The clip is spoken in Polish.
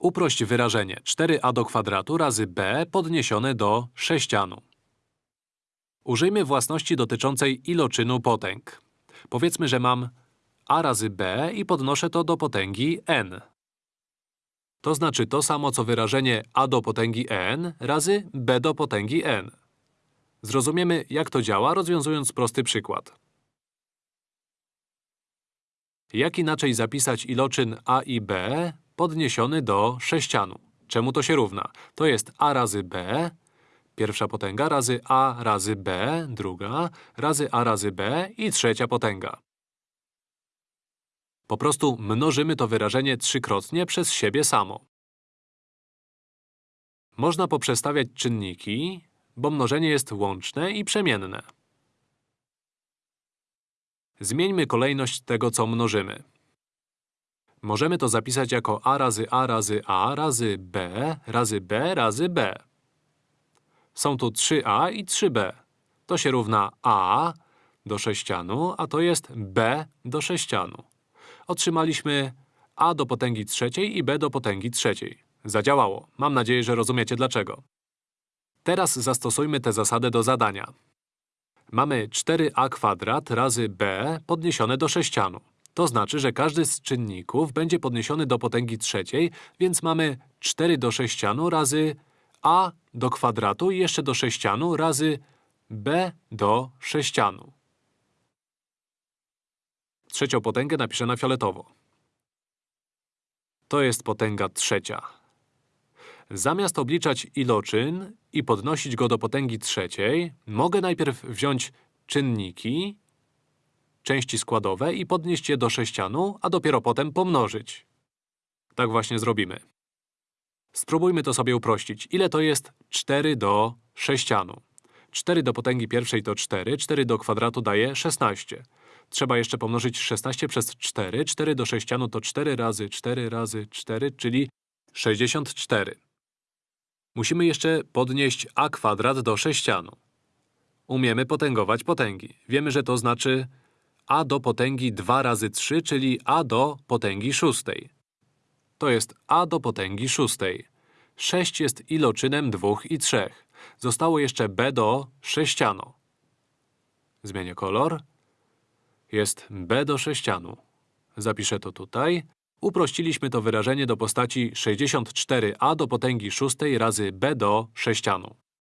Uprość wyrażenie 4a do kwadratu razy b podniesione do sześcianu. Użyjmy własności dotyczącej iloczynu potęg. Powiedzmy, że mam a razy b i podnoszę to do potęgi n. To znaczy to samo, co wyrażenie a do potęgi n razy b do potęgi n. Zrozumiemy, jak to działa, rozwiązując prosty przykład. Jak inaczej zapisać iloczyn a i b podniesiony do sześcianu? Czemu to się równa? To jest a razy b, pierwsza potęga, razy a razy b, druga, razy a razy b i trzecia potęga. Po prostu mnożymy to wyrażenie trzykrotnie przez siebie samo. Można poprzestawiać czynniki, bo mnożenie jest łączne i przemienne. Zmieńmy kolejność tego, co mnożymy. Możemy to zapisać jako a razy a razy a razy b razy b razy b. Są tu 3a i 3b. To się równa a do sześcianu, a to jest b do sześcianu. Otrzymaliśmy a do potęgi trzeciej i b do potęgi trzeciej. Zadziałało. Mam nadzieję, że rozumiecie dlaczego. Teraz zastosujmy tę zasadę do zadania. Mamy 4a kwadrat razy b podniesione do sześcianu. To znaczy, że każdy z czynników będzie podniesiony do potęgi trzeciej, więc mamy 4 do sześcianu razy a do kwadratu i jeszcze do sześcianu razy b do sześcianu. Trzecią potęgę napiszę na fioletowo. To jest potęga trzecia. Zamiast obliczać iloczyn i podnosić go do potęgi trzeciej, mogę najpierw wziąć czynniki, części składowe i podnieść je do sześcianu, a dopiero potem pomnożyć. Tak właśnie zrobimy. Spróbujmy to sobie uprościć. Ile to jest 4 do sześcianu? 4 do potęgi pierwszej to 4, 4 do kwadratu daje 16. Trzeba jeszcze pomnożyć 16 przez 4. 4 do sześcianu to 4 razy 4 razy 4, czyli 64. Musimy jeszcze podnieść a kwadrat do sześcianu. Umiemy potęgować potęgi. Wiemy, że to znaczy a do potęgi 2 razy 3, czyli a do potęgi szóstej. To jest a do potęgi szóstej. 6 jest iloczynem 2 i 3. Zostało jeszcze b do sześcianu. Zmienię kolor. Jest b do sześcianu. Zapiszę to tutaj. Uprościliśmy to wyrażenie do postaci 64a do potęgi szóstej razy b do sześcianu.